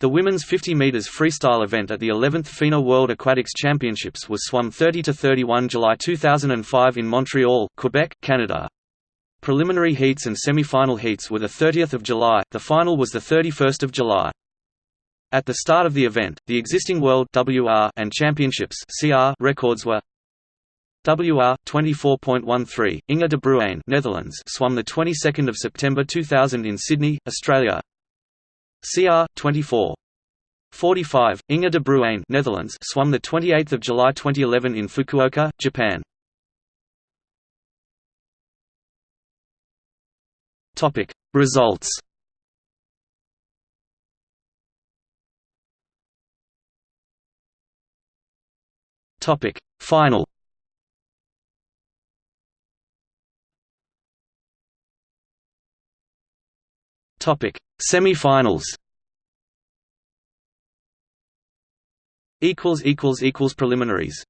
The women's 50 meters freestyle event at the 11th FINA World Aquatics Championships was swum 30 to 31 July 2005 in Montreal, Quebec, Canada. Preliminary heats and semi-final heats were the 30th of July. The final was the 31st of July. At the start of the event, the existing World WR and Championships CR records were WR 24.13 Inge de Bruijn Netherlands swum the 22nd of September 2000 in Sydney, Australia. CR 24 45 Inge de Bruijn Netherlands swum the 28th of July 2011 in Fukuoka, Japan. Topic Results. Topic Final Topic. Semi-finals. Equals equals equals preliminaries